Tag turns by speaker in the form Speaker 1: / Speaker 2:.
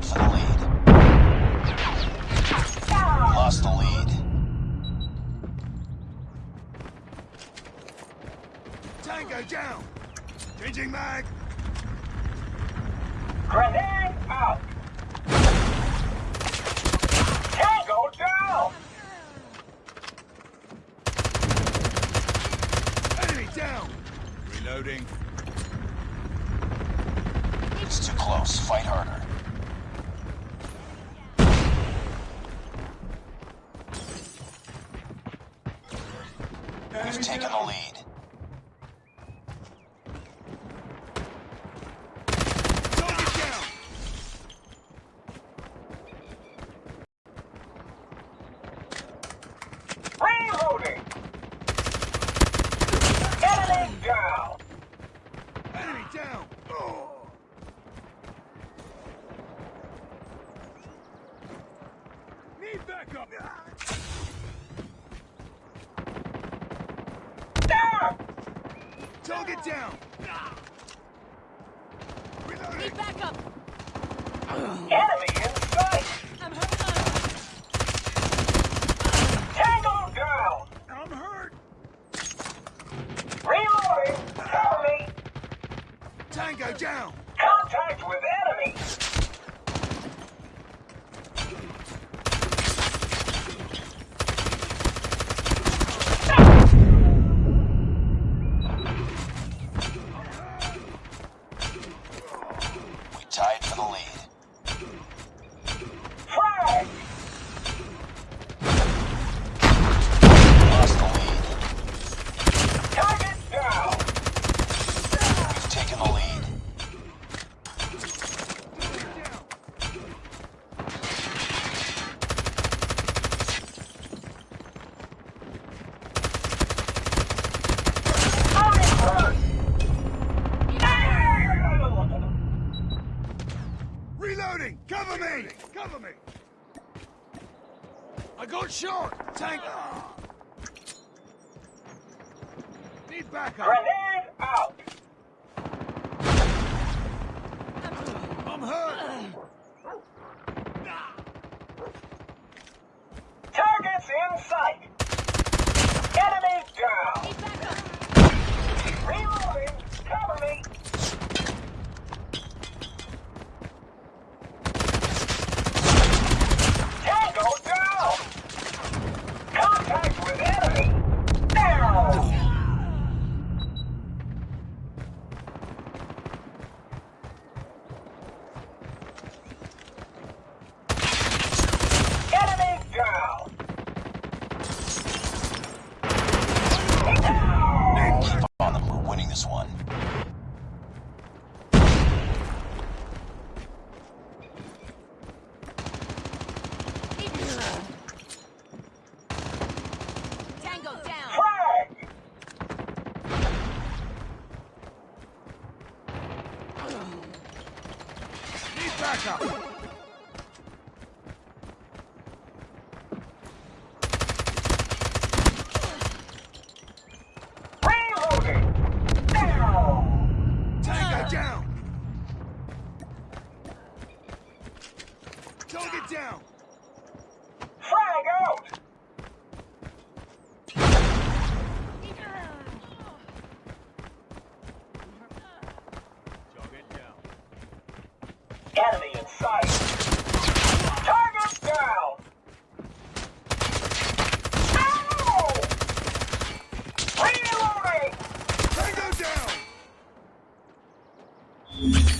Speaker 1: down!
Speaker 2: Tied for the lead. Lost the lead.
Speaker 3: Tango down! Changing mag!
Speaker 1: Grenade out. Tango down.
Speaker 3: Enemy down! Reloading.
Speaker 2: It's too close. Fight harder. We've taken the lead.
Speaker 3: Target down!
Speaker 1: Reloading. Enemy down.
Speaker 3: Enemy down! Oh. Need backup!
Speaker 1: Down.
Speaker 3: Target down! Reloading!
Speaker 4: Need backup!
Speaker 1: Enemy in sight.
Speaker 4: I'm hurt!
Speaker 1: Tango down.
Speaker 3: I'm hurt!
Speaker 1: Reloading. Cover me.
Speaker 3: Tango down!
Speaker 1: Contact with enemy.
Speaker 2: We tied for the lead.
Speaker 1: Frag.
Speaker 2: Lost the lead.
Speaker 1: Target down.
Speaker 2: We've taken the lead.
Speaker 3: Target down! Reloading! Cover me! Cover me! I got shot! Tank! Need backup!
Speaker 1: Grenade out.
Speaker 3: I'm hurt!
Speaker 1: Targets in sight. Enemy down.
Speaker 4: Need backup!
Speaker 1: Reloading. Cover me. Tango down. Contact with enemy. Down. Enemy down.
Speaker 2: Keep on them. We're winning this one.
Speaker 4: Tango down!
Speaker 3: Target down!
Speaker 1: Frag out!
Speaker 3: Target down.
Speaker 1: Enemy in sight! Target down! Down!